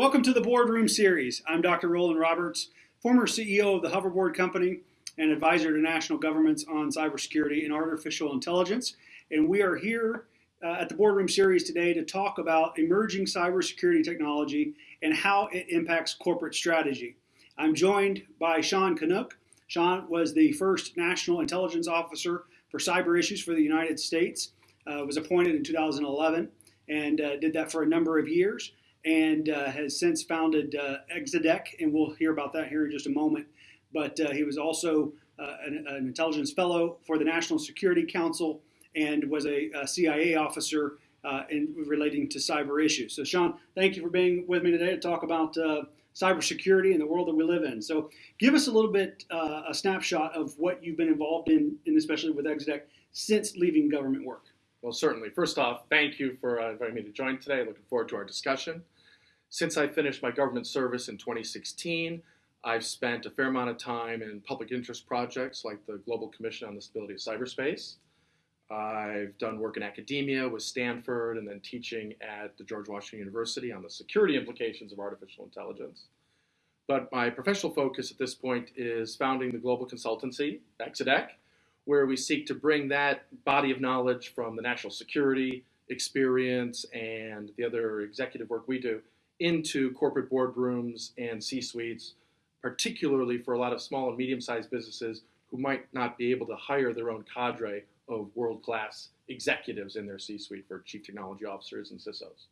Welcome to the Boardroom Series. I'm Dr. Roland Roberts, former CEO of the Hoverboard Company and advisor to national governments on cybersecurity and artificial intelligence. And we are here uh, at the Boardroom Series today to talk about emerging cybersecurity technology and how it impacts corporate strategy. I'm joined by Sean Kanuck. Sean was the first National Intelligence Officer for cyber issues for the United States, uh, was appointed in 2011, and uh, did that for a number of years and uh, has since founded uh, Exadec, and we'll hear about that here in just a moment. But uh, he was also uh, an, an, intelligence fellow for the National Security Council and was a, a CIA officer uh, in relating to cyber issues. So, Sean, thank you for being with me today to talk about uh, cybersecurity and the world that we live in. So, give us a little bit a snapshot of what you've been involved in, and especially with Exadec, since leaving government work. Well, certainly. First off, thank you for uh, inviting me to join today. Looking forward to our discussion. Since I finished my government service in 2016, I've spent a fair amount of time in public interest projects like the Global Commission on the Stability of Cyberspace. I've done work in academia with Stanford and then teaching at the George Washington University on the security implications of artificial intelligence. But my professional focus at this point is founding the global consultancy, Exadec, where we seek to bring that body of knowledge from the national security experience and the other executive work we do into corporate boardrooms and C-suites, particularly for a lot of small and medium-sized businesses who might not be able to hire their own cadre of world-class executives in their C-suite for chief technology officers and CISOs.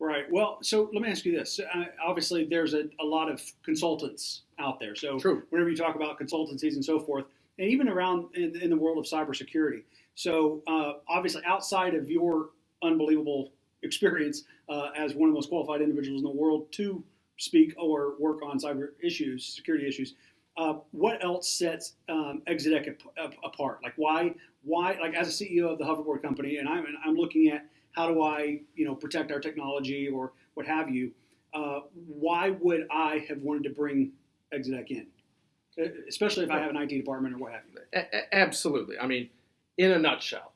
Right. Well, so let me ask you this. Uh, obviously, there's a, a, lot of consultants out there. So True. whenever you talk about consultancies and so forth, and even around in, in the world of cybersecurity. So uh, obviously, outside of your unbelievable experience uh, as one of the most qualified individuals in the world to speak or work on cyber issues, security issues, uh, what else sets um, apart? Like why, why, like as a CEO of the hoverboard company, and I'm, and I'm looking at how do I, you know, protect our technology or what have you. Uh, why would I have wanted to bring Exadec in? especially if I have an IT department or what have you. Absolutely. I mean, in a nutshell,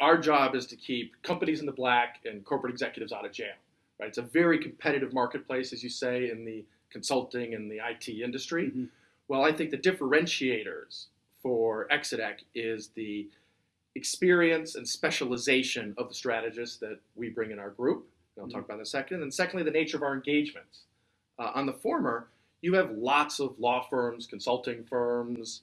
our job is to keep companies in the black and corporate executives out of jail. Right? It's a very competitive marketplace, as you say, in the consulting and the IT industry. Mm-hmm. Well, I think the differentiators for Exadec is the experience and specialization of the strategists that we bring in our group. And I'll mm-hmm. talk about in a second. And secondly, the nature of our engagements. Uh, on the former, you have lots of law firms, consulting firms,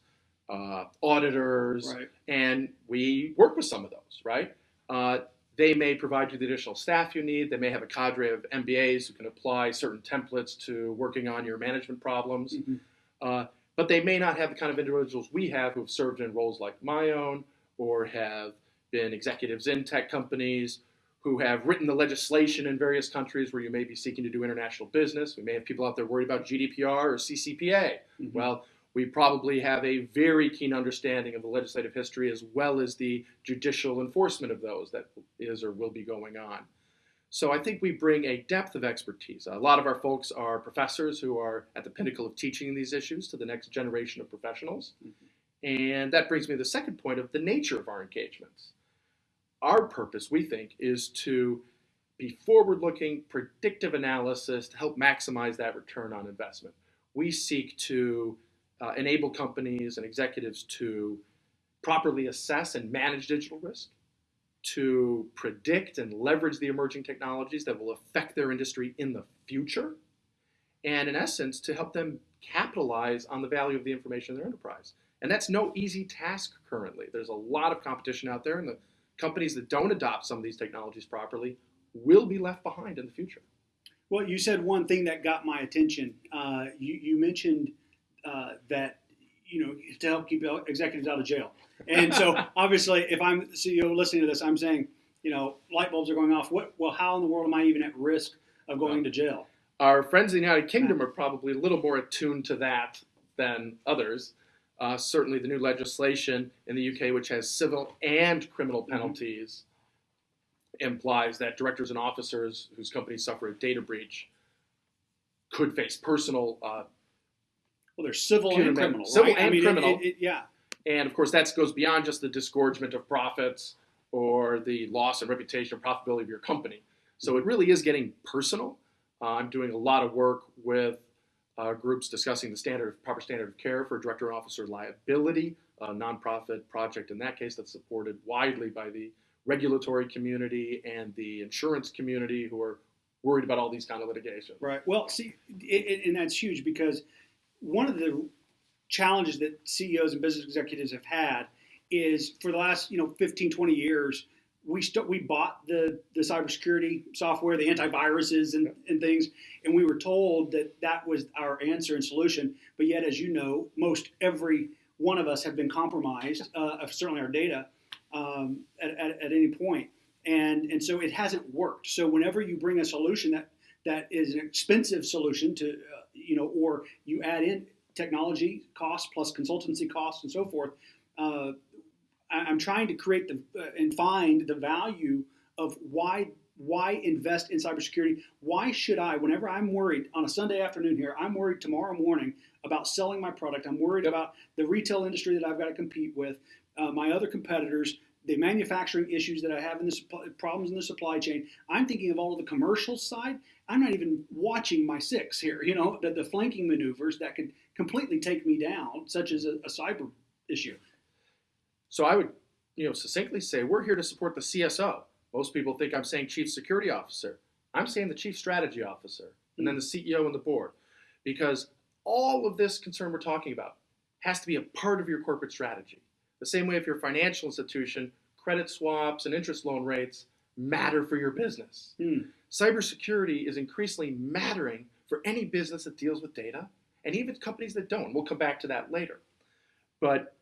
uh, auditors, right. and we work with some of those, right? Uh, they may provide you the additional staff you need. They may have a cadre of MBAs who can apply certain templates to working on your management problems. Mm-hmm. Uh, but they may not have the kind of individuals we have who have served in roles like my own or have been executives in tech companies who have written the legislation in various countries where you may be seeking to do international business. We may have people out there worried about GDPR or CCPA. Mm-hmm. Well, we probably have a very keen understanding of the legislative history as well as the judicial enforcement of those that is or will be going on. So I think we bring a depth of expertise. A lot of our folks are professors who are at the pinnacle of teaching these issues to the next generation of professionals. And that brings me to the second point of the nature of our engagements our purpose, we think, is to be forward looking, predictive analysis to help maximize that return on investment. We seek to uh, enable companies and executives to properly assess and manage digital risk, to predict and leverage the emerging technologies that will affect their industry in the future, and in essence, to help them capitalize on the value of the information in their enterprise. And that's no easy task currently. There's a lot of competition out there, and the companies that don't adopt some of these technologies properly will be left behind in the future. Well, you said one thing that got my attention. Uh, you, you, mentioned uh, that you know to help keep executives out of jail, and so obviously, if I'm CEO listening to this, I'm saying, you know, light bulbs are going off. What? Well, how in the world am I even at risk of going well, to jail? Our friends in the United Kingdom are probably a little more attuned to that than others. Uh, certainly, the new legislation in the UK, which has civil and criminal mm-hmm. penalties, mm-hmm. implies that directors and officers whose companies suffer a data breach could face personal. Uh, well, there's civil and criminal. Civil right? and I mean, criminal. It, it, yeah. And of course, that goes beyond just the disgorgement of profits or the loss of reputation or profitability of your company. So it really is getting personal. Uh, I'm doing a lot of work with uh, groups discussing the standard, proper standard of care for director and officer liability, a nonprofit project in that case that's supported widely by the regulatory community and the insurance community who are worried about all these kind of litigation. Right. Well, see, it, it, and that's huge because one of the challenges that CEOs and business executives have had is for the last you know 15, 20 years, we st- we bought the the cybersecurity software, the antiviruses and, and things, and we were told that that was our answer and solution. But yet, as you know, most every one of us have been compromised, uh, certainly our data, um, at, at, at any point, and and so it hasn't worked. So whenever you bring a solution that that is an expensive solution to uh, you know, or you add in technology costs plus consultancy costs and so forth. Uh, I'm trying to create the uh, and find the value of why why invest in cybersecurity? Why should I, whenever I'm worried on a Sunday afternoon here, I'm worried tomorrow morning about selling my product. I'm worried Yep. about the retail industry that I've got to compete with, uh, my other competitors, the manufacturing issues that I have in the supply, problems in the supply chain. I'm thinking of all of the commercial side. I'm not even watching my six here. You know, the, the flanking maneuvers that could completely take me down, such as a, a cyber issue. So I would, you know, succinctly say we're here to support the CSO. Most people think I'm saying chief security officer. I'm saying the chief strategy officer, and then the CEO and the board, because all of this concern we're talking about has to be a part of your corporate strategy. The same way if you're a financial institution, credit swaps and interest loan rates matter for your business. Hmm. Cybersecurity is increasingly mattering for any business that deals with data, and even companies that don't. We'll come back to that later. But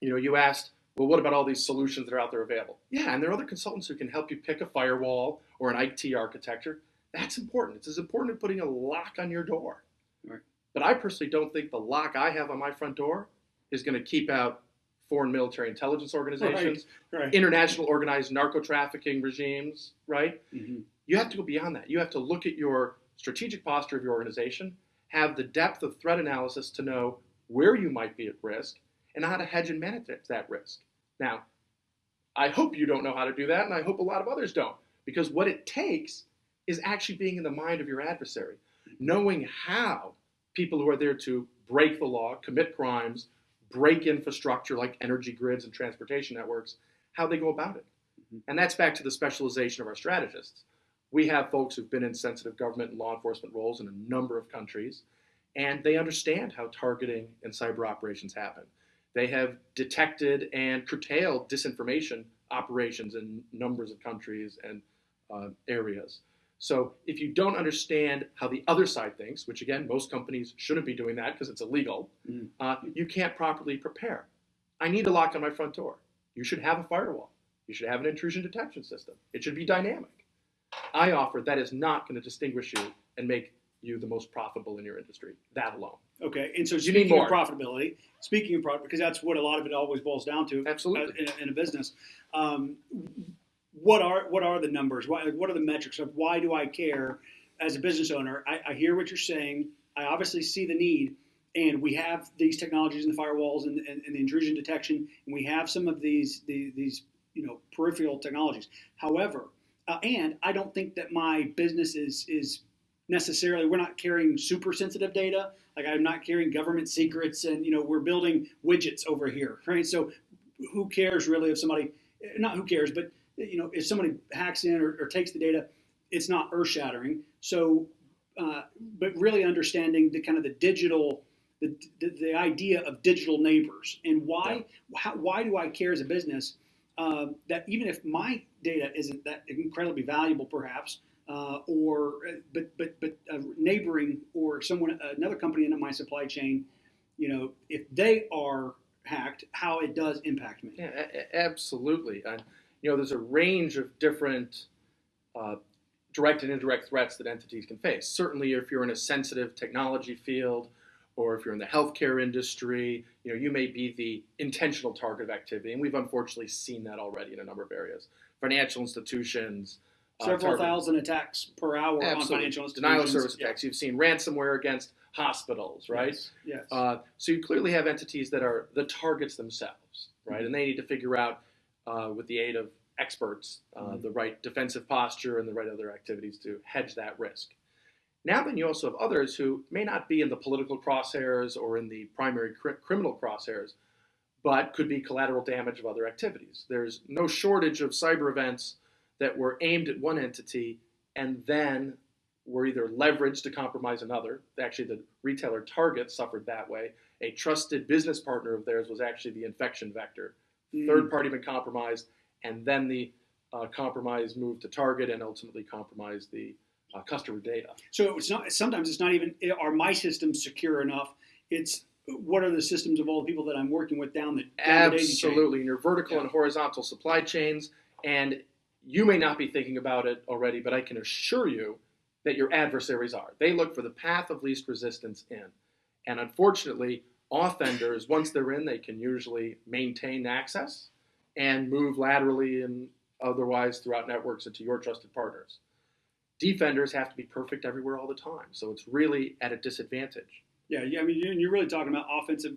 you know, you asked, well, what about all these solutions that are out there available? Yeah, and there are other consultants who can help you pick a firewall or an IT architecture. That's important. It's as important as putting a lock on your door. Right. But I personally don't think the lock I have on my front door is going to keep out foreign military intelligence organizations, Right. international organized narco trafficking regimes, right? Mhm. You have to go beyond that. You have to look at your strategic posture of your organization, have the depth of threat analysis to know where you might be at risk, and how to hedge and manage that risk. Now, I hope you don't know how to do that, and I hope a lot of others don't, because what it takes is actually being in the mind of your adversary, knowing how people who are there to break the law, commit crimes, break infrastructure like energy grids and transportation networks, how they go about it. Mhm. And that's back to the specialization of our strategists. We have folks who've been in sensitive government and law enforcement roles in a number of countries, and they understand how targeting and cyber operations happen. They have detected and curtailed disinformation operations in numbers of countries and uh, areas. So if you don't understand how the other side thinks, which again, most companies shouldn't be doing that because it's illegal, Mm. uh, you can't properly prepare. I need a lock on my front door. You should have a firewall. You should have an intrusion detection system. It should be dynamic. I offer that is not going to distinguish you and make you the most profitable in your industry. That alone. Okay, and so You need speaking of more. profitability, speaking of profit, because that's what a lot of it always boils down to. Absolutely. uh, in, a, in a business. Um, what are what are the numbers? Why, what are the metrics of why do I care as a business owner? I, I hear what you're saying. I obviously see the need, and we have these technologies and the firewalls and, and, and the intrusion detection, and we have some of these the, these you know peripheral technologies. However, uh, and I don't think that my business is is necessarily we're not carrying super sensitive data like i'm not carrying government secrets and you know we're building widgets over here right so who cares really if somebody not who cares but you know if somebody hacks in or, or takes the data it's not earth shattering so uh, but really understanding the kind of the digital the, the, the idea of digital neighbors and why how, why do i care as a business uh, that even if my data isn't that incredibly valuable perhaps uh, or but but but uh, neighboring or someone another company in my supply chain, you know, if they are hacked, how it does impact me. Yeah, a- a- absolutely. And you know, there's a range of different uh, direct and indirect threats that entities can face. Certainly, if you're in a sensitive technology field, or if you're in the healthcare industry, you know, you may be the intentional target of activity, and we've unfortunately seen that already in a number of areas. Financial institutions. uh, Several target- thousand attacks per hour on financial institutions. Denial of service Yeah. attacks. You've seen ransomware against hospitals, right? Yes. yes. Uh, so you clearly have entities that are the targets themselves, right? And they need to figure out, uh, with the aid of experts, uh, Mhm. the right defensive posture and the right other activities to hedge that risk. Now then, you also have others who may not be in the political crosshairs or in the primary cr- criminal crosshairs, but could be collateral damage of other activities. There's no shortage of cyber events that were aimed at one entity and then were either leveraged to compromise another. Actually, the retailer Target suffered that way. A trusted business partner of theirs was actually the infection vector. Mm. Third party been compromised, and then the uh, compromise moved to Target and ultimately compromised the uh, customer data. So it's not. Sometimes it's not even. Are my systems secure enough? It's what are the systems of all the people that I'm working with down the down the? Absolutely, in your vertical Yeah. and horizontal supply chains, and you may not be thinking about it already, but I can assure you that your adversaries are. They look for the path of least resistance in, and unfortunately, offenders once they're in, they can usually maintain access and move laterally and otherwise throughout networks into your trusted partners. Defenders have to be perfect everywhere all the time, so it's really at a disadvantage. Yeah, yeah. I mean, you- you're really talking about offensive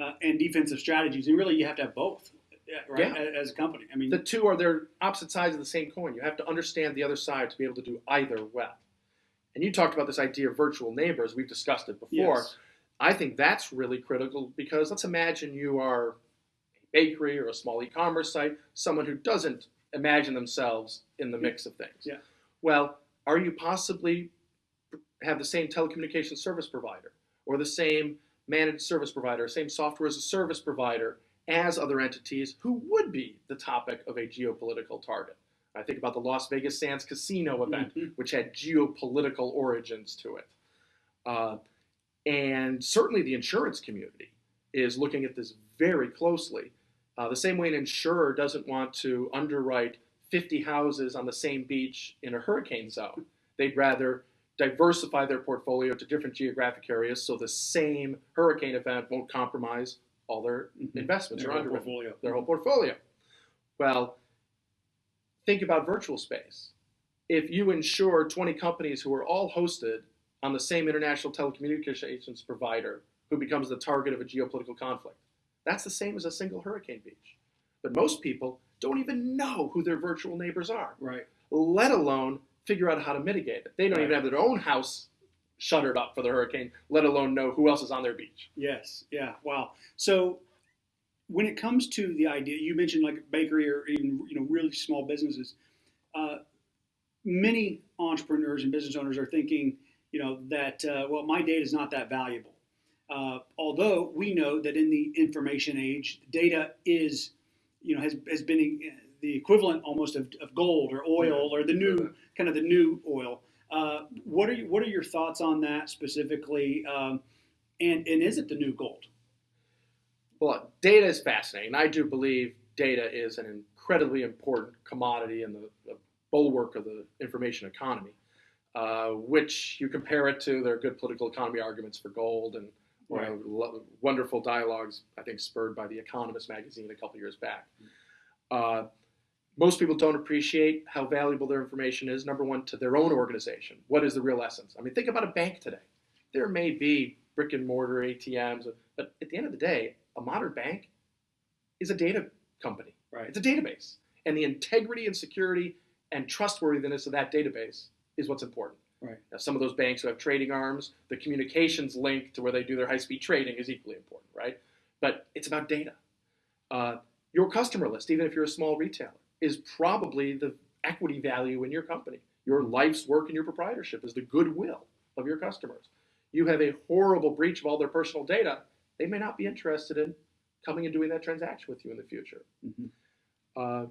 uh, and defensive strategies, and really, you have to have both, yeah, right? Yeah. As a company, I mean, the two are their opposite sides of the same coin. You have to understand the other side to be able to do either well. And you talked about this idea of virtual neighbors. We've discussed it before. yes. I think that's really critical because let's imagine you are a bakery or a small e-commerce site, someone who doesn't imagine themselves in the mix of things. Yeah. Well, are you possibly have the same telecommunications service provider or the same managed service provider, same software as a service provider as other entities who would be the topic of a geopolitical target? I think about the Las Vegas Sands Casino event, Mhm. which had geopolitical origins to it. Uh, and certainly the insurance community is looking at this very closely. Uh, the same way an insurer doesn't want to underwrite 50 houses on the same beach in a hurricane zone. They'd rather diversify their portfolio to different geographic areas so the same hurricane event won't compromise all their Mhm. investments Their or whole portfolio. their whole portfolio. Well, think about virtual space. If you insure 20 companies who are all hosted on the same international telecommunications provider who becomes the target of a geopolitical conflict, that's the same as a single hurricane beach. But most people don't even know who their virtual neighbors are, Right. let alone figure out how to mitigate it. They don't even have their own house shuttered up for the hurricane, let alone know who else is on their beach. Yes. Yeah. Wow. So when it comes to the idea, you mentioned like bakery or even you know really small businesses. Uh, many entrepreneurs and business owners are thinking, you know, that uh, well, my data is not that valuable. Uh, although we know that in the information age, data is, you know, has has been uh, the equivalent almost of, of gold or oil or the new kind of the new oil. Uh, what are you, what are your thoughts on that specifically? Um, and and is it the new gold? Well, data is fascinating. I do believe data is an incredibly important commodity in the, the bulwark of the information economy, uh, which you compare it to. There are good political economy arguments for gold and you know, lo- wonderful dialogues, I think, spurred by The Economist magazine a couple years back. Uh, most people don't appreciate how valuable their information is, number one, to their own organization. What is the real essence? I mean, think about a bank today. There may be brick and mortar ATMs, but at the end of the day, a modern bank is a data company. Right. It's a database. And the integrity and security and trustworthiness of that database is what's important. Right. Now, some of those banks who have trading arms, the communications link to where they do their high speed trading is equally important, right? But it's about data. Uh, your customer list, even if you're a small retailer, is probably the equity value in your company. Your life's work and your proprietorship is the goodwill of your customers. You have a horrible breach of all their personal data, they may not be interested in coming and doing that transaction with you in the future. Mhm. Uh,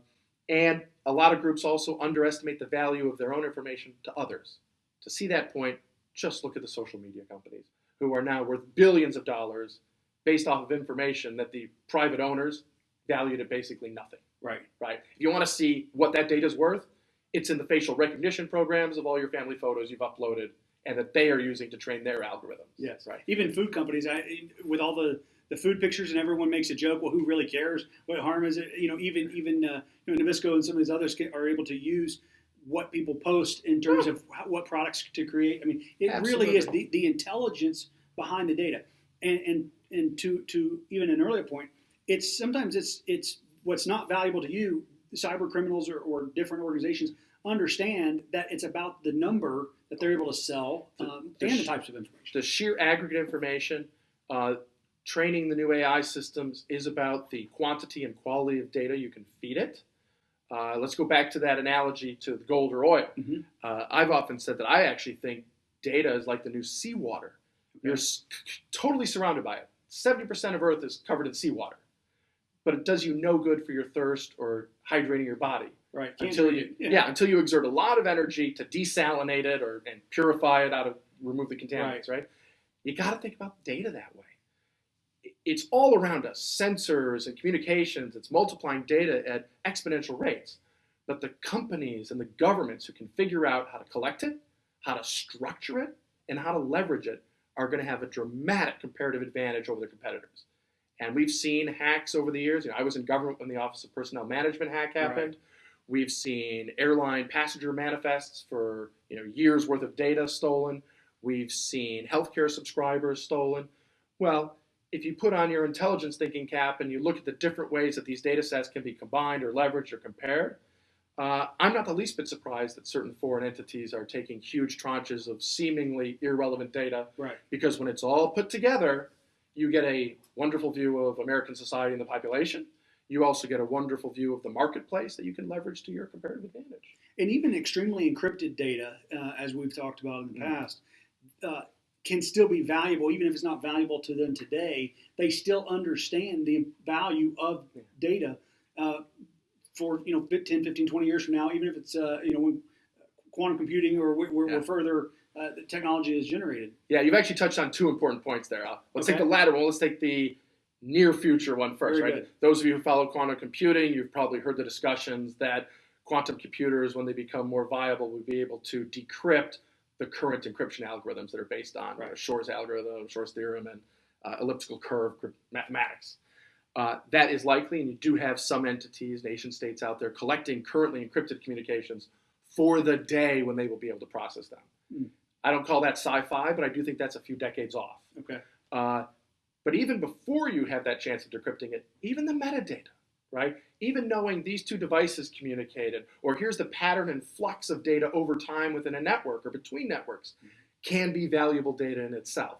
and a lot of groups also underestimate the value of their own information to others. To see that point, just look at the social media companies who are now worth billions of dollars based off of information that the private owners valued at basically nothing, Right. right? If you want to see what that data is worth, it's in the facial recognition programs of all your family photos you've uploaded and that they are using to train their algorithms. Yes. Right. Even food companies, I, with all the, the food pictures, and everyone makes a joke. Well, who really cares? What harm is it? You know, even even uh, you know, Nabisco and some of these others are able to use what people post in terms of what products to create. I mean, it really is the, the intelligence behind the data. And and and to to even an earlier point, it's sometimes it's it's what's not valuable to you. Cyber criminals or, or different organizations understand that it's about the number that they're able to sell um, The- the and the types of information. the sheer aggregate information, uh, training the new AI systems is about the quantity and quality of data you can feed it. Uh, let's go back to that analogy to the gold or oil. Mhm. Uh, I've often said that I actually think data is like the new seawater. You're s- totally surrounded by it. 70% of Earth is covered in seawater. But it does you no good for your thirst or hydrating your body Right. Until you it. yeah. until you exert a lot of energy to desalinate it or and purify it out of remove the contaminants right, you got to think about data that way it's all around us sensors and communications it's multiplying data at exponential rates. But the companies and the governments who can figure out how to collect it how to structure it and how to leverage it are going to have a dramatic comparative advantage over their competitors. And we've seen hacks over the years. You know, i was in government when the office of personnel management hack happened. We've seen airline passenger manifests for you know years worth of data stolen. We've seen healthcare subscribers stolen. Well, if you put on your intelligence thinking cap and you look at the different ways that these data sets can be combined or leveraged or compared, uh, I'm not the least bit surprised that certain foreign entities are taking huge tranches of seemingly irrelevant data Right. because when it's all put together, you get a wonderful view of American society and the population. You also get a wonderful view of the marketplace that you can leverage to your comparative advantage. and even extremely encrypted data, uh, as we've talked about in the Mhm. past, uh, can still be valuable, even if it's not valuable to them today. They still understand the value of data uh, for you know 10, 15, 20 years from now, even if it's uh, you know when quantum computing or where, where Yeah. further uh, the technology is generated. Yeah, you've actually touched on two important points there. Let's take the latter one. Let's take the near future one first, Very right? good. Those of you who follow quantum computing, you've probably heard the discussions that quantum computers, when they become more viable, will be able to decrypt the current encryption algorithms that are based on Right. uh, Shor's algorithm, Shor's theorem, and uh, elliptical curve mathematics. Uh, that is likely, and you do have some entities, nation states out there collecting currently encrypted communications for the day when they will be able to process them. Hmm. I don't call that sci-fi, but I do think that's a few decades off. Okay. Uh, but even before you have that chance of decrypting it, even the metadata, right? Even knowing these two devices communicated, or here's the pattern and flux of data over time within a network or between networks, can be valuable data in itself.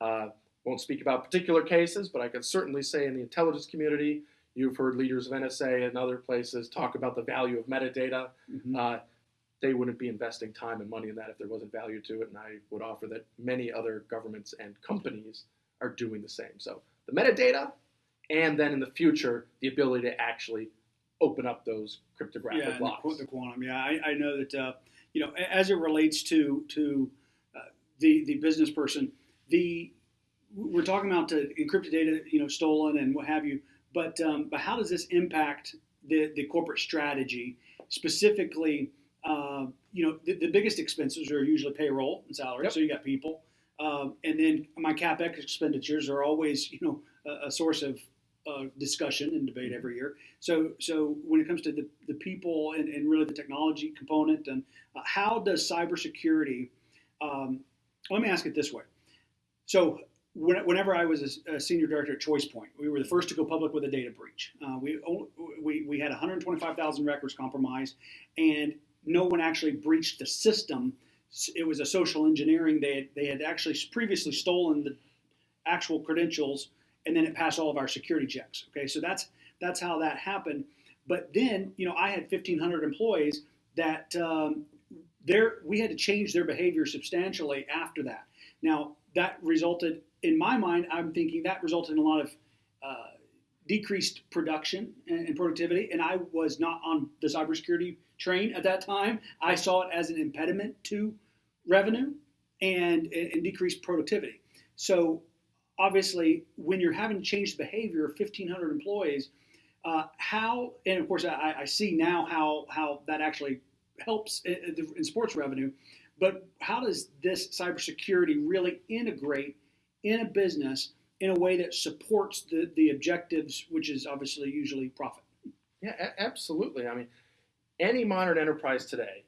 Uh, won't speak about particular cases, but I can certainly say in the intelligence community, you've heard leaders of NSA and other places talk about the value of metadata. Mhm. Uh, they wouldn't be investing time and money in that if there wasn't value to it. And I would offer that many other governments and companies are doing the same. So the metadata, and then in the future, the ability to actually open up those cryptographic yeah, the, locks. qu- the quantum. Yeah, I, I know that uh, you know as it relates to to uh, the the business person, the we're talking about the encrypted data, you know, stolen and what have you. But um, but how does this impact the the corporate strategy specifically? Uh, you know, the, the biggest expenses are usually payroll and salary. Yep. So you got people, um, and then my capex expenditures are always you know a, a source of uh, discussion and debate every year. So, so when it comes to the, the people and, and really the technology component, and uh, how does cybersecurity? Um, let me ask it this way. So, when, whenever I was a, a senior director at ChoicePoint, we were the first to go public with a data breach. Uh, we, we we had 125,000 records compromised, and no one actually breached the system. It was a social engineering. They had, they had actually previously stolen the actual credentials and then it passed all of our security checks. Okay, so that's that's how that happened. But then, you know, I had 1,500 employees that um, there we had to change their behavior substantially after that. Now that resulted, in my mind, I'm thinking that resulted in a lot of uh, decreased production and, and productivity. And I was not on the cybersecurity train at that time. I saw it as an impediment to revenue and, and decreased productivity. So obviously, when you're having to change the behavior of 1,500 employees, uh, how, and of course, I, I see now how, how that actually helps in, in sports revenue, but how does this cybersecurity really integrate in a business in a way that supports the, the objectives, which is obviously usually profit? Yeah, a- absolutely. I mean, any modern enterprise today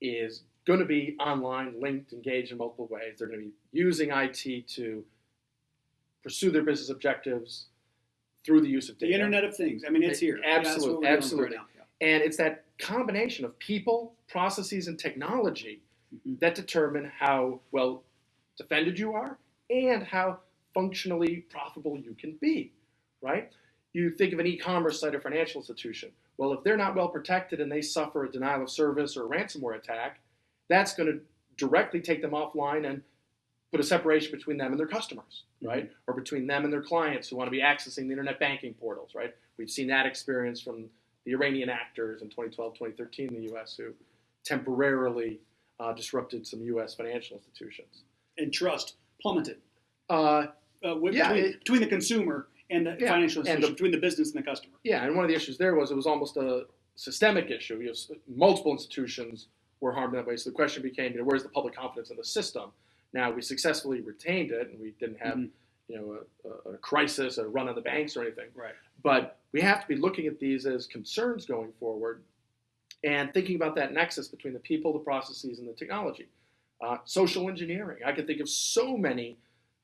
is going to be online, linked, engaged in multiple ways. They're going to be using IT to pursue their business objectives through the use of The. Internet of Things. I mean, it's here. Yeah, Absolutely, with absolutely. Right now. And it's that combination of people, processes, and technology Mhm. that determine how well defended you are and how functionally profitable you can be, right? You think of an e-commerce site or financial institution. Well, if they're not well protected and they suffer a denial of service or a ransomware attack, that's going to directly take them offline and put a separation between them and their customers, right? Or between them and their clients who want to be accessing the internet banking portals, right? We've seen that experience from the Iranian actors in 2012, 2013 in the U.S. who temporarily uh, disrupted some U.S. financial institutions. And trust plummeted Uh, uh, Yeah, between, it- between the consumer and the Yeah, financial and institution, the- between the business and the customer. Yeah, and one of the issues there was it was almost a systemic issue. You s- multiple institutions were harmed in that way. So the question became, you know, where's the public confidence in the system? Now we successfully retained it, and we didn't have, Mhm. you know, a, a, a crisis, a run on the banks or anything. Right. But we have to be looking at these as concerns going forward, and thinking about that nexus between the people, the processes, and the technology. Uh, social engineering. I can think of so many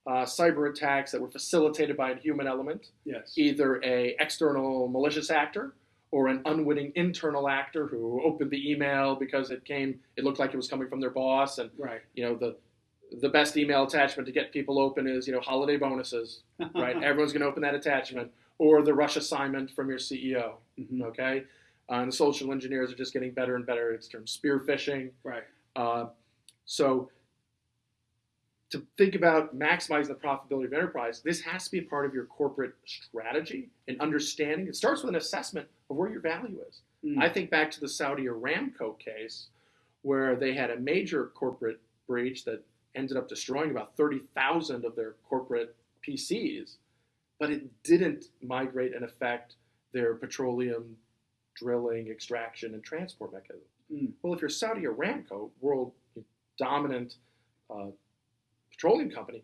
uh, cyber attacks that were facilitated by a human element Yes. either a external malicious actor or an unwitting internal actor who opened the email because it came it looked like it was coming from their boss and Right. you know the the best email attachment to get people open is you know holiday bonuses right everyone's going to open that attachment or the rush assignment from your ceo Mhm. okay uh, and the social engineers are just getting better and better it's termed spear phishing Right. uh, so to think about maximizing the profitability of enterprise, this has to be a part of your corporate strategy and understanding. It starts with an assessment of where your value is. Mm. I think back to the Saudi Aramco case, where they had a major corporate breach that ended up destroying about 30,000 of their corporate PCs, but it didn't migrate and affect their petroleum drilling, extraction, and transport mechanism. Mm. Well, if you're Saudi Aramco, world dominant uh, petroleum company,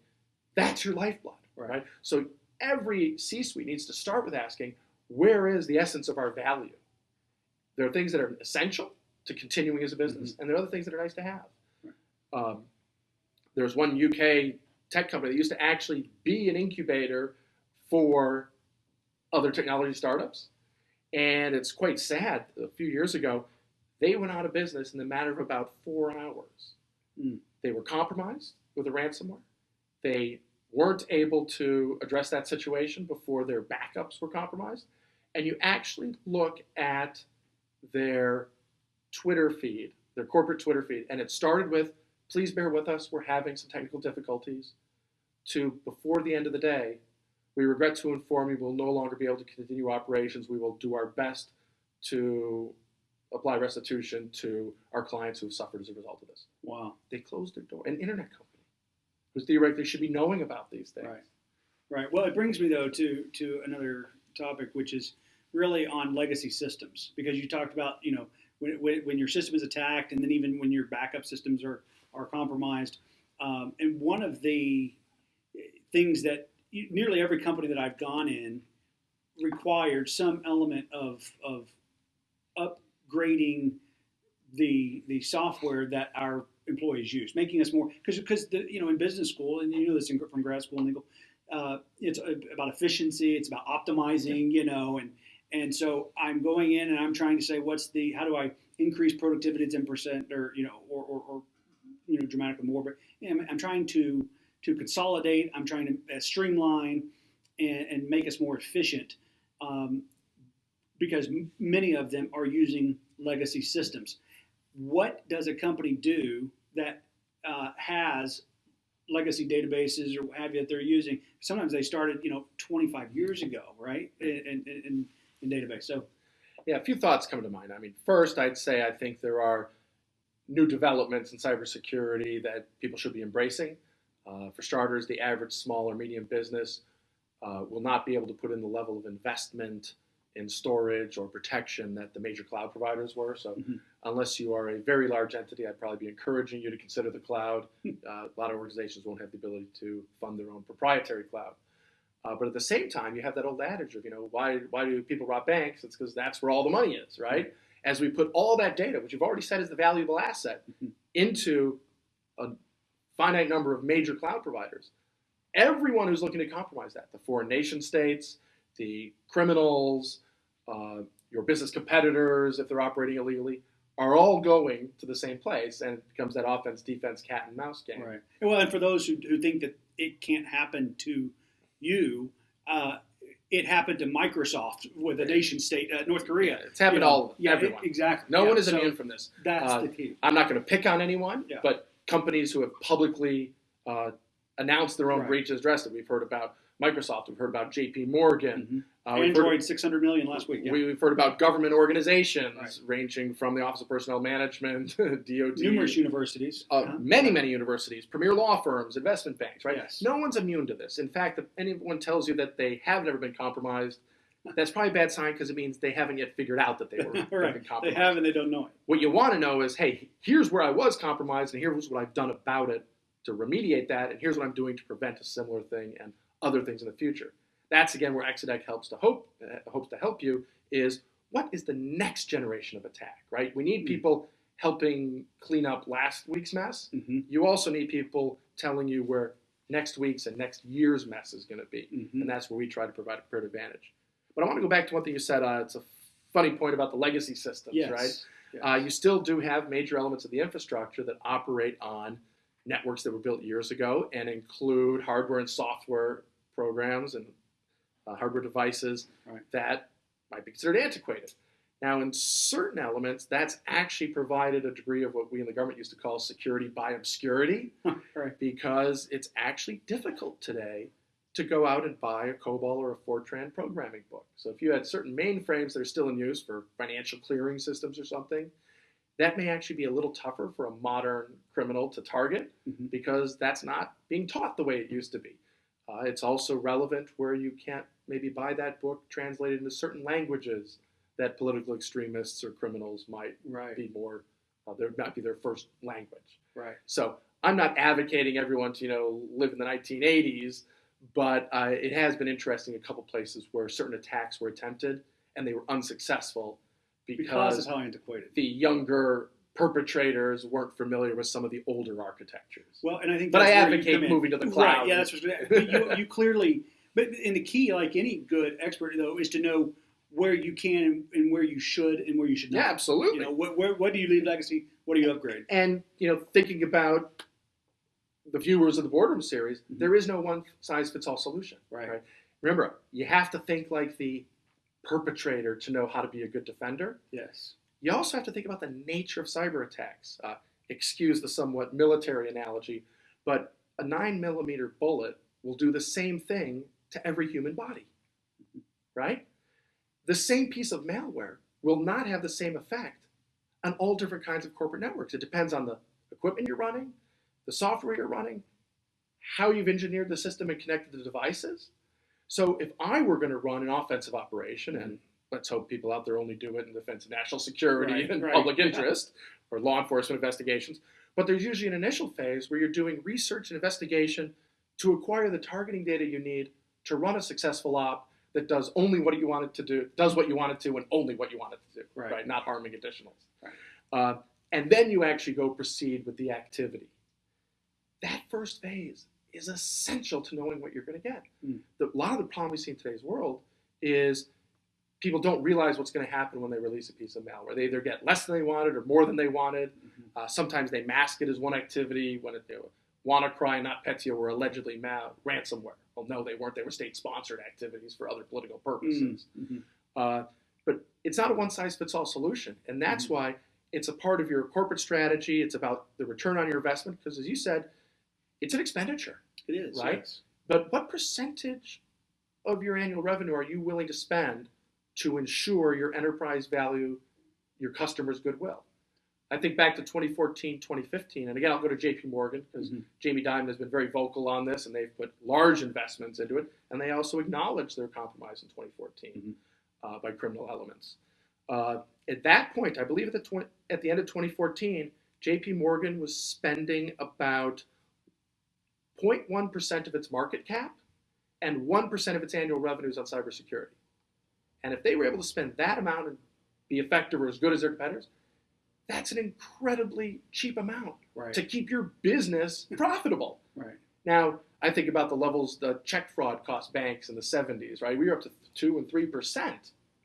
that's your lifeblood, Right. right? So every C-suite needs to start with asking, where is the essence of our value? There are things that are essential to continuing as a business, and there are other things that are nice to have. Um, there's one UK tech company that used to actually be an incubator for other technology startups, and it's quite sad. A few years ago, they went out of business in the matter of about four hours. Mm. They were compromised with a ransomware. They weren't able to address that situation before their backups were compromised. And you actually look at their Twitter feed, their corporate Twitter feed, and it started with, please bear with us, we're having some technical difficulties, to before the end of the day, we regret to inform you we'll no longer be able to continue operations. We will do our best to apply restitution to our clients who have suffered as a result of this. Wow. They closed their door. An internet company who theoretically should be knowing about these things. Right. Right. Well, it brings me though to to another topic, which is really on legacy systems, because you talked about you know when, when, when your system is attacked, and then even when your backup systems are are compromised. Um, and one of the things that nearly every company that I've gone in required some element of of upgrading the the software that our employees use, making us more because because the you know in business school and you know this in, from grad school and legal, uh, it's about efficiency, it's about optimizing, you know, and and so I'm going in and I'm trying to say what's the how do I increase productivity ten percent or you know or, or, or you know dramatically more, but know, I'm trying to to consolidate, I'm trying to uh, streamline and, and make us more efficient. Um, because m- many of them are using legacy systems. What does a company do that uh, has legacy databases or what have you that they're using? Sometimes they started, you know, 25 years ago, right? In, in, in, in database. So, Yeah, a few thoughts come to mind. I mean, first, I'd say I think there are new developments in cybersecurity that people should be embracing. Uh, for starters, the average small or medium business uh, will not be able to put in the level of investment in storage or protection that the major cloud providers were. So, Mhm. unless you are a very large entity, I'd probably be encouraging you to consider the cloud. Uh, a lot of organizations won't have the ability to fund their own proprietary cloud. Uh, but at the same time, you have that old adage of, you know, why, why do people rob banks? It's because that's where all the money is, right? As we put all that data, which you've already said is the valuable asset, Mhm. into a finite number of major cloud providers, everyone who's looking to compromise that, the foreign nation states, the criminals, uh, your business competitors, if they're operating illegally, are all going to the same place, and it becomes that offense defense cat and mouse game. Right. Well, and for those who, who think that it can't happen to you, uh, it happened to Microsoft with a nation state, uh, North Korea. It's happened You know, all yeah, everyone. it- exactly. No Yeah, one is so immune from this. That's Uh, the key. I'm not going to pick on anyone, Yeah. but companies who have publicly uh, announced their own Right. breaches addressed it. We've heard about Microsoft. We've heard about J.P. Morgan. Uh, Android, six hundred million last week. Yeah. We've heard about government organizations Right. ranging from the Office of Personnel Management, DOD, Numerous universities. uh, Yeah. many, many universities, premier law firms, investment banks, right? Yes. No one's immune to this. In fact, if anyone tells you that they have never been compromised, that's probably a bad sign because it means they haven't yet figured out that they were have right. They have and they don't know it. What you want to know is, hey, here's where I was compromised, and here's what I've done about it to remediate that, and here's what I'm doing to prevent a similar thing and other things in the future. That's again where Exadec helps to hope uh, hopes to help you is what is the next generation of attack, right? We need Hmm. people helping clean up last week's mess. Mm-hmm. You also need people telling you where next week's and next year's mess is going to be, Mm-hmm. and that's where we try to provide a comparative advantage. But I want to go back to one thing you said. Uh, it's a funny point about the legacy systems, Yes. right? Yes. Uh, you still do have major elements of the infrastructure that operate on networks that were built years ago and include hardware and software programs and uh, hardware devices Right. that might be considered antiquated. Now, in certain elements, that's actually provided a degree of what we in the government used to call security by obscurity right. because it's actually difficult today to go out and buy a COBOL or a Fortran programming book. So if you had certain mainframes that are still in use for financial clearing systems or something, that may actually be a little tougher for a modern criminal to target Mhm. because that's not being taught the way it used to be. Uh, it's also relevant where you can't maybe buy that book translated into certain languages that political extremists or criminals might Right. be more, uh, there might be their first language. Right. So I'm not advocating everyone to you know live in the 1980s, but uh, it has been interesting a couple places where certain attacks were attempted and they were unsuccessful Because because, of how antiquated. the younger perpetrators weren't familiar with some of the older architectures. Well, and I think But I that's where you advocate in. moving to the Right, cloud. yeah, that's what you, you clearly. But and the key, like any good expert, though, is to know where you can and where you should and where you should not. yeah, absolutely. You know, what, where, what do you leave legacy? What do you upgrade? and you know, thinking about the viewers of the boardroom series, Mhm. there is no one size fits all solution. Right. Right. Remember, you have to think like the perpetrator to know how to be a good defender. Yes. You also have to think about the nature of cyber attacks. Uh, excuse the somewhat military analogy, but a nine millimeter bullet will do the same thing to every human body, right? The same piece of malware will not have the same effect on all different kinds of corporate networks. It depends on the equipment you're running, the software you're running, how you've engineered the system and connected the devices. So if I were going to run an offensive operation, and let's hope people out there only do it in defense of national security Right, and right, public yeah. interest or law enforcement investigations, but there's usually an initial phase where you're doing research and investigation to acquire the targeting data you need to run a successful op that does only what you want it to do, does what you want it to, and only what you want it to do, Right. Not harming additionals. Right. Uh, and then you actually go proceed with the activity. That first phase is essential to knowing what you're going to get. Mm. The, a lot of the problem we see in today's world is people don't realize what's going to happen when they release a piece of malware. They either get less than they wanted or more than they wanted. Mhm. Uh, sometimes they mask it as one activity when it, WannaCry and NotPetya were allegedly ma- ransomware. Well, no, they weren't. They were state-sponsored activities for other political purposes. Mhm. Uh, but it's not a one-size-fits-all solution, and that's Mm-hmm. why it's a part of your corporate strategy. It's about the return on your investment because, as you said, it's an expenditure. It is Right? yes. But what percentage of your annual revenue are you willing to spend to ensure your enterprise value, your customers' goodwill? I think back to 2014, 2015, and again, I'll go to JP Morgan because Mhm. Jamie Dimon has been very vocal on this and they've put large investments into it, and they also acknowledged their compromise in 2014 uh, by criminal elements. Uh, at that point, I believe at the, 20, at the end of 2014, JP Morgan was spending about 0.1% of its market cap and 1% of its annual revenues on cybersecurity. And if they were able to spend that amount and be effective or as good as their competitors, that's an incredibly cheap amount Right. to keep your business profitable. right. Now, I think about the levels the check fraud cost banks in the 70s, right? We were up to 2 and 3%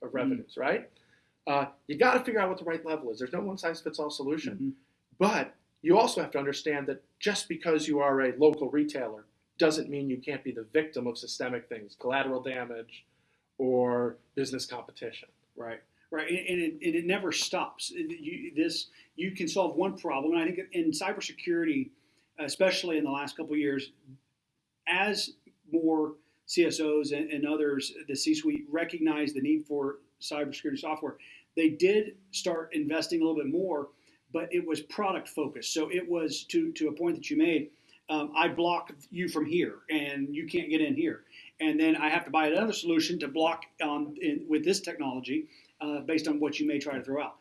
Mm. of revenues, right? Uh, you got to figure out what the right level is. There's no one size fits all solution. Mhm. But you also have to understand that just because you are a local retailer doesn't mean you can't be the victim of systemic things, collateral damage, or business competition. Right, right, and, and, it, and it never stops. You, this you can solve one problem, and I think in cybersecurity, especially in the last couple years, as more CSOs and, and others, the C-suite recognize the need for cybersecurity software, they did start investing a little bit more, but it was product focused. So it was to to a point that you made. Um, I block you from here, and you can't get in here and then I have to buy another solution to block um, in, with this technology uh, based on what you may try to throw out.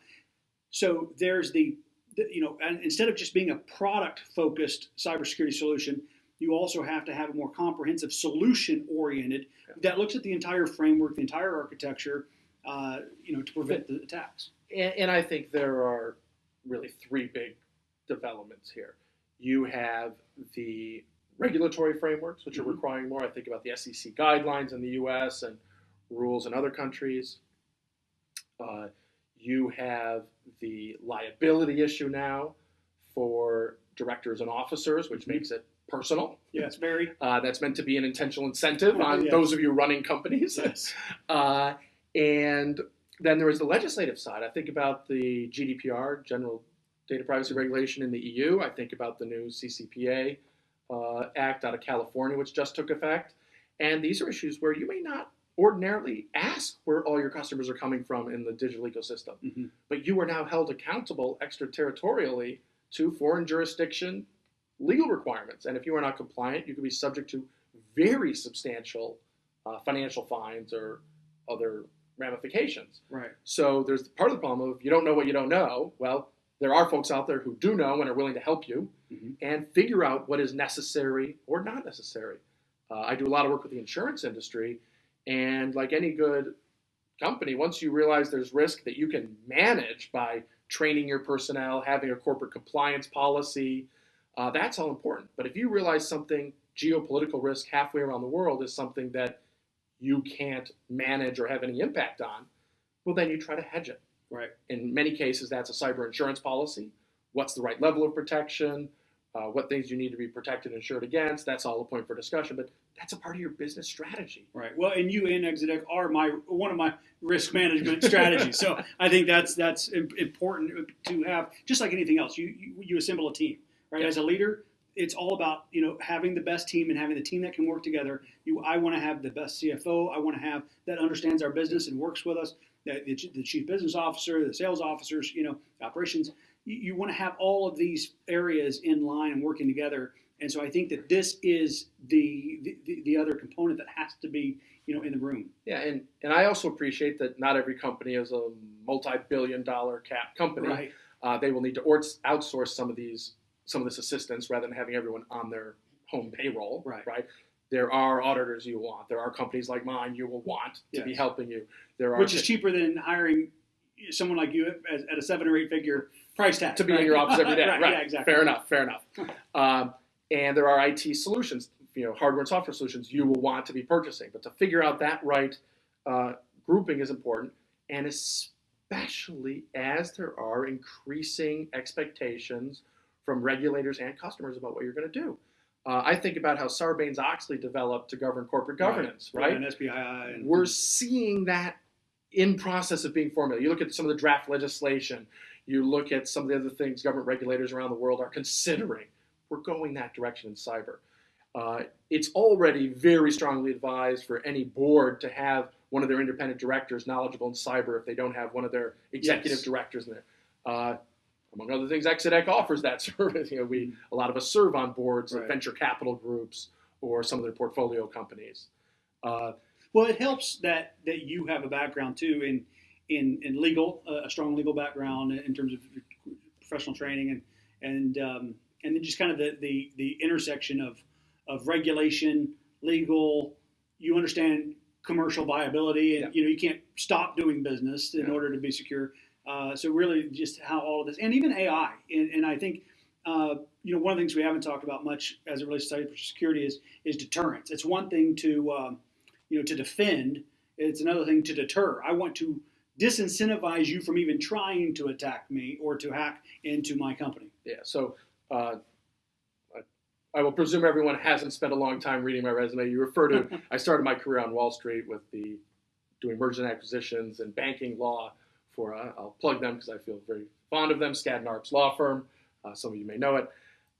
So there's the, the you know, and instead of just being a product-focused cybersecurity solution, you also have to have a more comprehensive solution-oriented that looks at the entire framework, the entire architecture, uh, you know, to prevent the attacks. And, and I think there are really three big developments here. You have the regulatory frameworks, which are Mhm. requiring more. I think about the SEC guidelines in the US and rules in other countries. Uh, you have the liability issue now for directors and officers, which Mhm. makes it personal. Yes, very. Uh, that's meant to be an intentional incentive Oh, on yes. those of you running companies. Yes. Uh, and then there is the legislative side. I think about the GDPR, General Data Privacy Regulation in the EU. I think about the new CCPA uh, Act out of California, which just took effect. And these are issues where you may not ordinarily ask where all your customers are coming from in the digital ecosystem, Mhm. but you are now held accountable extraterritorially to foreign jurisdiction legal requirements. And if you are not compliant, you could be subject to very substantial uh, financial fines or other ramifications. Right. So there's part of the problem of you don't know what you don't know. Well, there are folks out there who do know and are willing to help you Mhm. and figure out what is necessary or not necessary. Uh, I do a lot of work with the insurance industry, and like any good company, once you realize there's risk that you can manage by training your personnel, having a corporate compliance policy, uh, that's all important. But if you realize something, geopolitical risk halfway around the world, is something that you can't manage or have any impact on, well, then you try to hedge it. Right. In many cases, that's a cyber insurance policy. What's the right level of protection? Uh, what things you need to be protected and insured against? That's all a point for discussion, but that's a part of your business strategy. Right. Well, and you and Exadec are my one of my risk management strategies. So I think that's that's important to have. Just like anything else, you you, you assemble a team, right? Yeah. As a leader, it's all about you know having the best team and having the team that can work together. You, I want to have the best CFO. I want to have that understands our business and works with us. The, the, the chief business officer, the sales officers, you know, operations. You, you want to have all of these areas in line and working together. And so I think that this is the, the the other component that has to be you know in the room. Yeah, and, and I also appreciate that not every company is a multi-billion dollar cap company. Right. Uh, they will need to outsource some of these some of this assistance rather than having everyone on their home payroll. Right. Right. There are auditors you want. There are companies like mine you will want to be helping you. There are Which is cheaper than hiring someone like you at, at a seven or eight figure price tag. to be right? in your office every day. right. right. Yeah, exactly. Fair enough. Fair enough. um, and there are IT solutions, you know, hardware and software solutions you will want to be purchasing. But to figure out that right uh, grouping is important, and especially as there are increasing expectations from regulators and customers about what you're going to do. Uh, I think about how Sarbanes-Oxley developed to govern corporate governance, right? And SBI and we're seeing that in process of being formulated. You look at some of the draft legislation, you look at some of the other things government regulators around the world are considering. We're going that direction in cyber. Uh, it's already very strongly advised for any board to have one of their independent directors knowledgeable in cyber if they don't have one of their executive Yes. directors in there. Uh, among other things, Exadec offers that service. You know, we a lot of us serve on boards of Right. venture capital groups or some of their portfolio companies. Uh, Well, it helps that that you have a background too in in, in legal, uh, a strong legal background in terms of professional training and and um, and then just kind of the, the the intersection of of regulation, legal. You understand commercial viability, and Yeah. you know you can't stop doing business in Yeah. order to be secure. Uh, so really, just how all of this, and even AI, and, and I think. Uh, you know, one of the things we haven't talked about much as it relates to cybersecurity is is deterrence. It's one thing to um, you know to defend; it's another thing to deter. I want to disincentivize you from even trying to attack me or to hack into my company. Yeah. So uh, I, will presume everyone hasn't spent a long time reading my resume. You refer to I started my career on Wall Street with the doing mergers and acquisitions and banking law. For uh, I'll plug them because I feel very fond of them. Skadden Arps law firm. Uh, some of you may know it.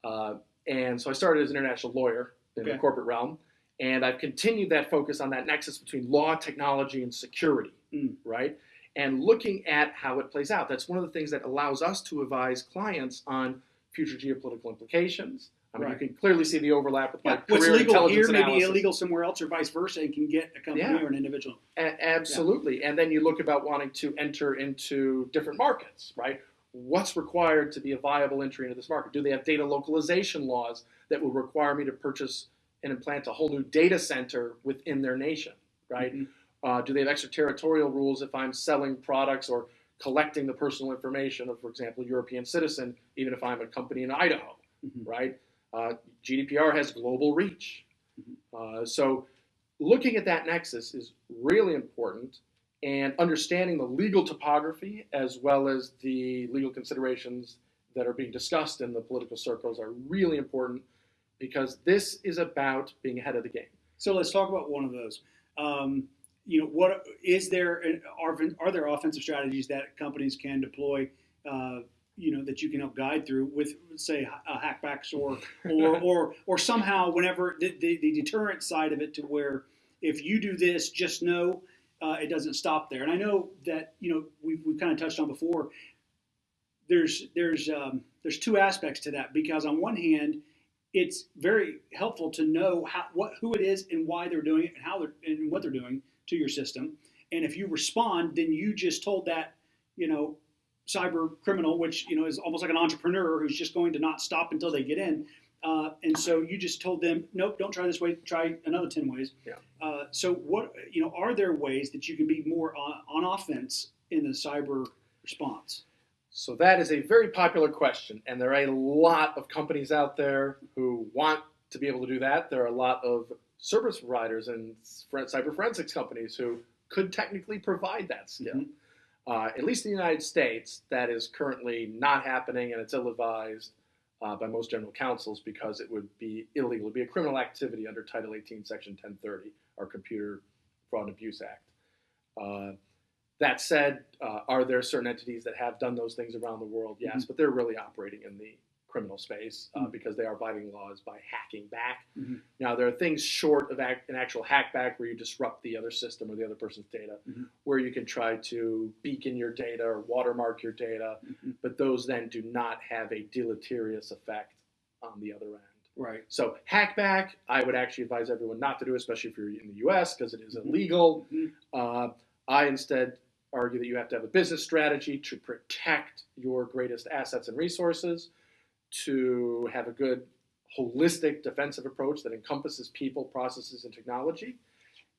Uh, and so I started as an international lawyer in Okay. the corporate realm, and I've continued that focus on that nexus between law, technology, and security. Mm. Right and looking at how it plays out. That's one of the things that allows us to advise clients on future geopolitical implications. I mean, Right. you can clearly see the overlap with Yeah, what's legal here may be illegal somewhere else, or vice versa, and can get a company Yeah. or an individual. A- absolutely. And then you look about wanting to enter into different markets, right? What's required to be a viable entry into this market? Do they have data localization laws that will require me to purchase and implant a whole new data center within their nation, right? Mhm. Uh, do they have extraterritorial rules if I'm selling products or collecting the personal information of, for example, a European citizen, even if I'm a company in Idaho, Mhm. right? Uh, GDPR has global reach. Mhm. Uh, so looking at that nexus is really important and understanding the legal topography as well as the legal considerations that are being discussed in the political circles are really important because this is about being ahead of the game. So let's talk about one of those. Um, you know, what is there? Are, are there offensive strategies that companies can deploy? Uh, you know, that you can help guide through with, say, uh, hackbacks or or or or somehow, whenever the, the, the deterrent side of it, to where if you do this, just know uh, it doesn't stop there. And I know that you know we've, we've kind of touched on before. There's there's um, there's two aspects to that because on one hand, it's very helpful to know how, what who it is and why they're doing it and how they're and what they're doing to your system. And if you respond, then you just told that you know cyber criminal, which you know is almost like an entrepreneur who's just going to not stop until they get in. Uh, and so you just told them, nope, don't try this way. Try another ten ways. Yeah. Uh, so what you know are there ways that you can be more on, on offense in the cyber response? So that is a very popular question, and there are a lot of companies out there who want to be able to do that. There are a lot of service providers and cyber forensics companies who could technically provide that skill. Mhm. Uh, at least in the United States, that is currently not happening, and it's ill-advised uh, by most general counsels because it would be illegal. It would be a criminal activity under Title 18, Section 1030, our Computer Fraud and Abuse Act. Uh, that said, uh, are there certain entities that have done those things around the world? Yes, but they're really operating in the criminal space uh, Mhm. because they are violating laws by hacking back. Mhm. Now, there are things short of act, an actual hackback where you disrupt the other system or the other person's data, Mhm. where you can try to beacon your data or watermark your data, Mhm. but those then do not have a deleterious effect on the other end. Right. So, hackback, I would actually advise everyone not to do, especially if you're in the US because it is Mhm. illegal. Mhm. Uh, I instead argue that you have to have a business strategy to protect your greatest assets and resources, to have a good holistic defensive approach that encompasses people, processes, and technology.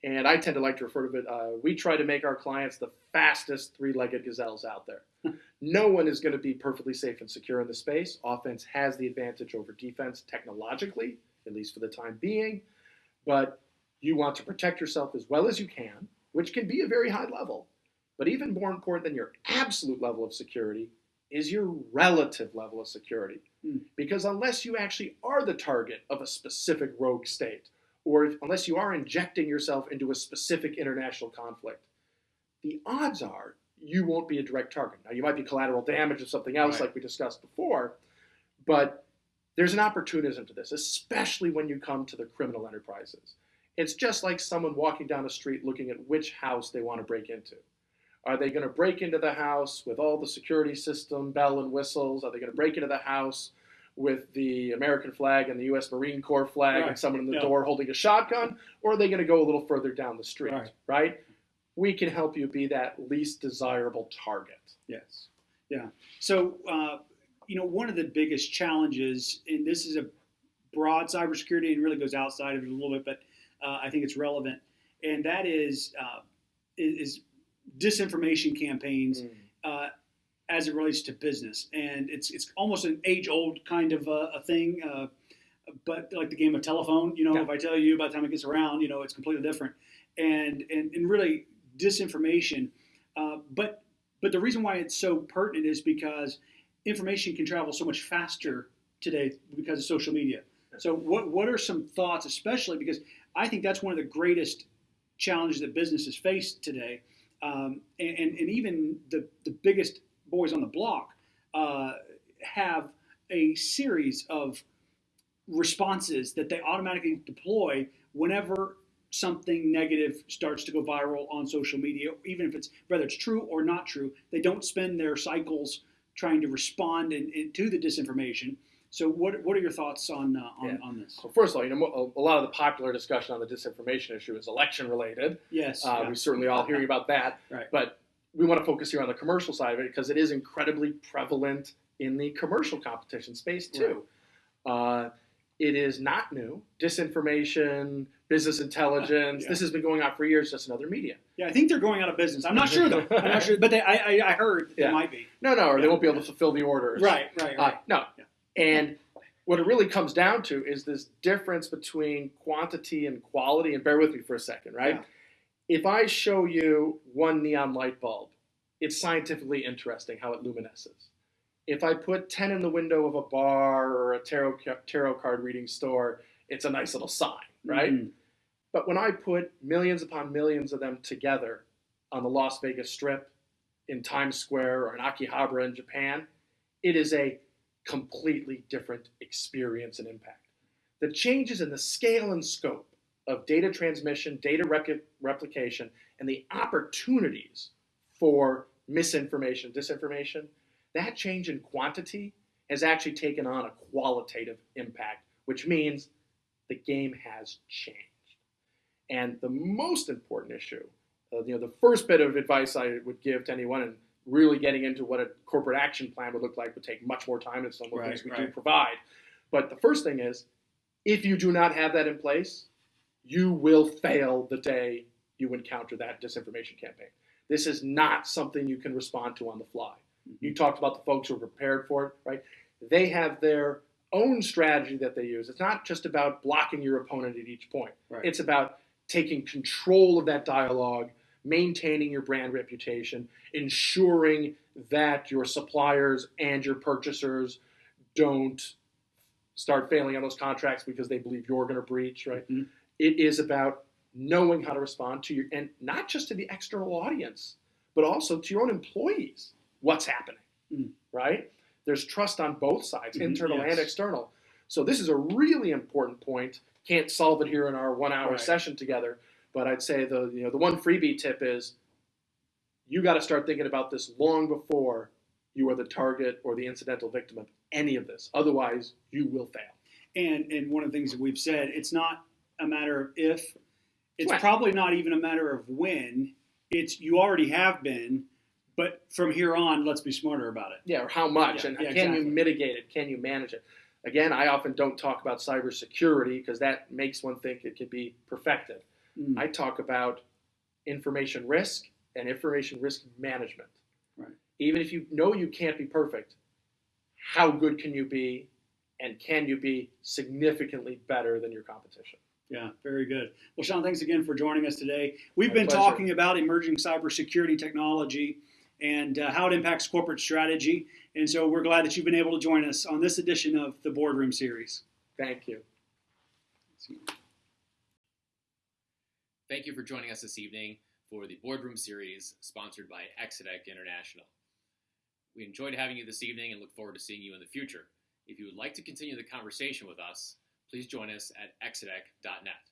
And I tend to like to refer to it, uh, we try to make our clients the fastest three legged gazelles out there. no one is going to be perfectly safe and secure in the space. Offense has the advantage over defense technologically, at least for the time being. But you want to protect yourself as well as you can, which can be a very high level. But even more important than your absolute level of security is your relative level of security. Because unless you actually are the target of a specific rogue state, or if, unless you are injecting yourself into a specific international conflict, the odds are you won't be a direct target. Now, you might be collateral damage or something else, Right. like we discussed before, but there's an opportunism to this, especially when you come to the criminal enterprises. It's just like someone walking down a street looking at which house they want to break into. Are they going to break into the house with all the security system, bell and whistles? Are they going to break into the house with the American flag and the U.S. Marine Corps flag Right. and someone in the Yeah. door holding a shotgun? Or are they going to go a little further down the street? Right. right? We can help you be that least desirable target. Yes. Yeah. So, uh, you know, one of the biggest challenges, and this is a broad cybersecurity and really goes outside of it a little bit, but uh, I think it's relevant, and that is uh, is, is disinformation campaigns uh, as it relates to business, and it's it's almost an age old kind of uh, a thing. Uh, but like the game of telephone, you know, Yeah. if I tell you by the time it gets around, you know, it's completely different. And and, and really, disinformation Uh, but but the reason why it's so pertinent is because information can travel so much faster today because of social media. So what what are some thoughts, especially because I think that's one of the greatest challenges that businesses face today, um, and, and, even the the biggest boys on the block uh, have a series of responses that they automatically deploy whenever something negative starts to go viral on social media, even if it's whether it's true or not true. They don't spend their cycles trying to respond in, in, to the disinformation. So, what, what are your thoughts on uh, on, Yeah. on this? Well, first of all, you know, a lot of the popular discussion on the disinformation issue is election related. Yes, Uh, yeah. We certainly all hearing about that. Right. But we want to focus here on the commercial side of it because it is incredibly prevalent in the commercial competition space too. Uh, it is not new. Disinformation, business intelligence. Yeah. This has been going on for years, just in other media. yeah, I think they're going out of business. I'm not sure though. I'm not sure, but they, I, I I heard Yeah. they might be. No, no, or they won't be able to fulfill the orders. Right, right, Uh, right. no. And what it really comes down to is this difference between quantity and quality. And bear with me for a second, right? Yeah. If I show you one neon light bulb, it's scientifically interesting how it luminesces. If I put 10 in the window of a bar or a tarot, tarot card reading store, it's a nice little sign, right? Mhm. But when I put millions upon millions of them together on the Las Vegas Strip, in Times Square, or in Akihabara in Japan, it is a completely different experience and impact. The changes in the scale and scope of data transmission, data repli- replication, and the opportunities for misinformation, disinformation, that change in quantity has actually taken on a qualitative impact, which means the game has changed. And the most important issue, uh, you know, the first bit of advice I would give to anyone, and really getting into what a corporate action plan would look like, would take much more time than some of the Right, things we do provide. But the first thing is, if you do not have that in place, you will fail the day you encounter that disinformation campaign. This is not something you can respond to on the fly. Mm-hmm. You talked about the folks who are prepared for it, right? They have their own strategy that they use. It's not just about blocking your opponent at each point. Right. It's about taking control of that dialogue, maintaining your brand reputation, ensuring that your suppliers and your purchasers don't start failing on those contracts because they believe you're going to breach, right? Mhm. It is about knowing how to respond to your, and not just to the external audience, but also to your own employees. What's happening, Mm. right? There's trust on both sides, Mhm, internal yes. and external. So this is a really important point. Can't solve it here in our one-hour Right. session together, but I'd say the you know the one freebie tip is you got to start thinking about this long before you are the target or the incidental victim of any of this. Otherwise, you will fail. And and one of the things that we've said, it's not a matter of if, it's probably not even a matter of when. It's you already have been, but from here on, let's be smarter about it. Yeah, or how much, Yeah, and yeah, can exactly. you mitigate it? Can you manage it? Again, I often don't talk about cybersecurity because that makes one think it could be perfected. Mm. I talk about information risk and information risk management. Right. Even if you know you can't be perfect, how good can you be, and can you be significantly better than your competition? Yeah, very good. Well, Sean, thanks again for joining us today. We've My been pleasure. talking about emerging cybersecurity technology and uh, how it impacts corporate strategy. And so we're glad that you've been able to join us on this edition of the Boardroom Series. Thank you. Thank you for joining us this evening for the Boardroom Series sponsored by Exadec International. We enjoyed having you this evening and look forward to seeing you in the future. If you would like to continue the conversation with us, please join us at exadec.net.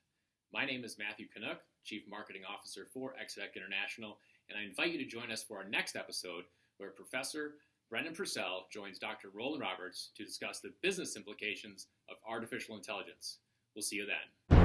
My name is Matthew Kanuck, Chief Marketing Officer for Exadec International, and I invite you to join us for our next episode where Professor Brendan Purcell joins Dr. Roland Roberts to discuss the business implications of artificial intelligence. We'll see you then.